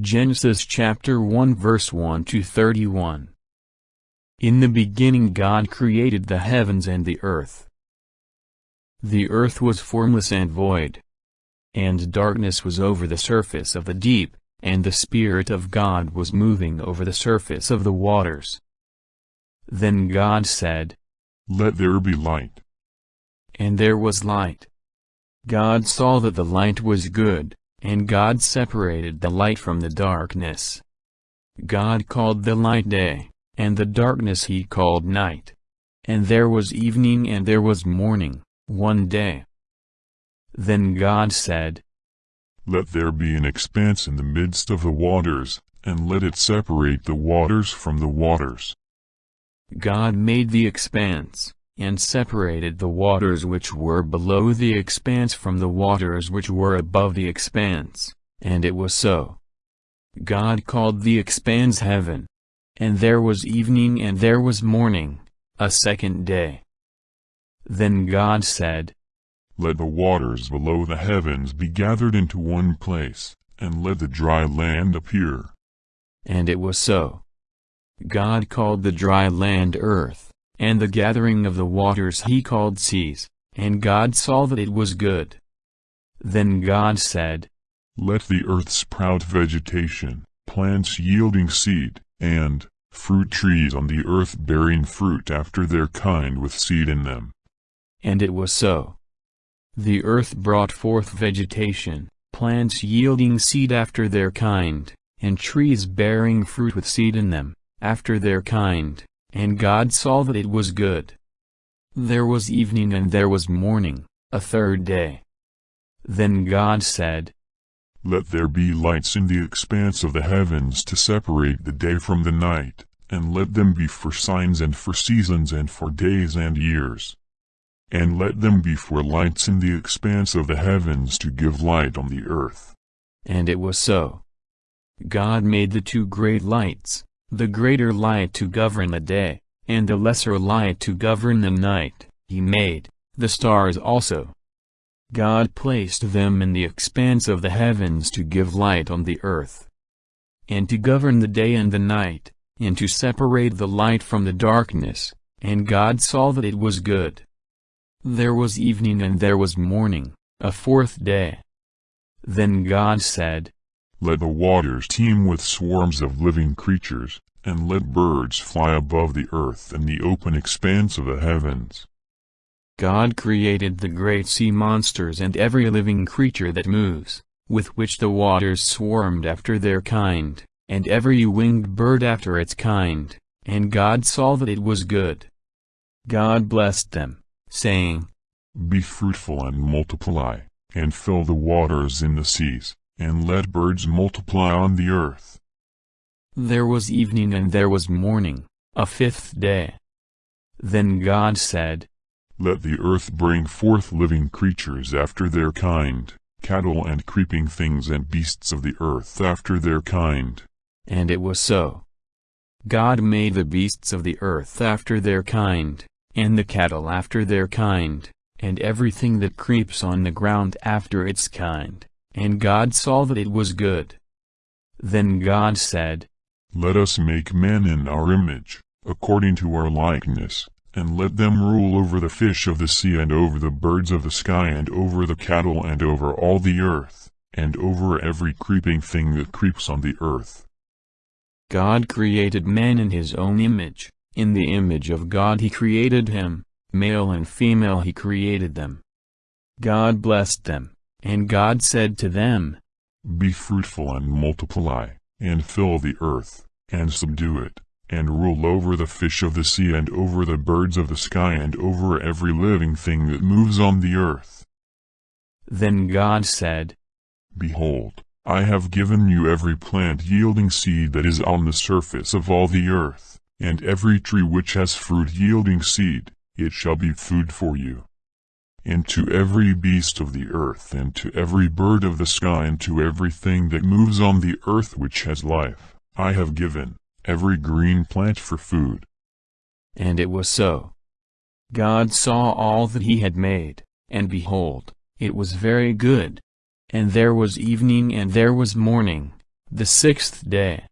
Genesis chapter 1 verse 1 to 31. In the beginning God created the heavens and the earth. The earth was formless and void. And darkness was over the surface of the deep, and the Spirit of God was moving over the surface of the waters. Then God said, Let there be light. And there was light. God saw that the light was good, and God separated the light from the darkness. God called the light day, and the darkness he called night. And there was evening and there was morning, one day. Then God said, Let there be an expanse in the midst of the waters, and let it separate the waters from the waters. God made the expanse, and separated the waters which were below the expanse from the waters which were above the expanse, and it was so. God called the expanse heaven. And there was evening and there was morning, a second day. Then God said, Let the waters below the heavens be gathered into one place, and let the dry land appear. And it was so. God called the dry land earth, and the gathering of the waters he called seas, and God saw that it was good. Then God said, Let the earth sprout vegetation, plants yielding seed, and fruit trees on the earth bearing fruit after their kind with seed in them. And it was so. The earth brought forth vegetation, plants yielding seed after their kind, and trees bearing fruit with seed in them, after their kind, and God saw that it was good. There was evening and there was morning, a third day. Then God said, Let there be lights in the expanse of the heavens to separate the day from the night, and let them be for signs and for seasons and for days and years. And let them be for lights in the expanse of the heavens to give light on the earth. And it was so. God made the two great lights, the greater light to govern the day, and the lesser light to govern the night, he made, the stars also. God placed them in the expanse of the heavens to give light on the earth, and to govern the day and the night, and to separate the light from the darkness, and God saw that it was good. There was evening and there was morning, a fourth day. Then God said, Let the waters teem with swarms of living creatures, and let birds fly above the earth and the open expanse of the heavens. God created the great sea monsters and every living creature that moves, with which the waters swarmed after their kind, and every winged bird after its kind, and God saw that it was good. God blessed them, saying, Be fruitful and multiply, and fill the waters in the seas, and let birds multiply on the earth. There was evening and there was morning, a fifth day. Then God said, Let the earth bring forth living creatures after their kind, cattle and creeping things and beasts of the earth after their kind. And it was so. God made the beasts of the earth after their kind, and the cattle after their kind, and everything that creeps on the ground after its kind, and God saw that it was good. Then God said, let us make man in our image, according to our likeness, and let them rule over the fish of the sea and over the birds of the sky and over the cattle and over all the earth, and over every creeping thing that creeps on the earth. God created man in his own image, in the image of God he created him, male and female he created them. God blessed them, and God said to them, Be fruitful and multiply and fill the earth, and subdue it, and rule over the fish of the sea and over the birds of the sky and over every living thing that moves on the earth. Then God said, Behold, I have given you every plant yielding seed that is on the surface of all the earth, and every tree which has fruit yielding seed, it shall be food for you and to every beast of the earth, and to every bird of the sky, and to everything that moves on the earth which has life, I have given, every green plant for food. And it was so. God saw all that he had made, and behold, it was very good. And there was evening and there was morning, The sixth day,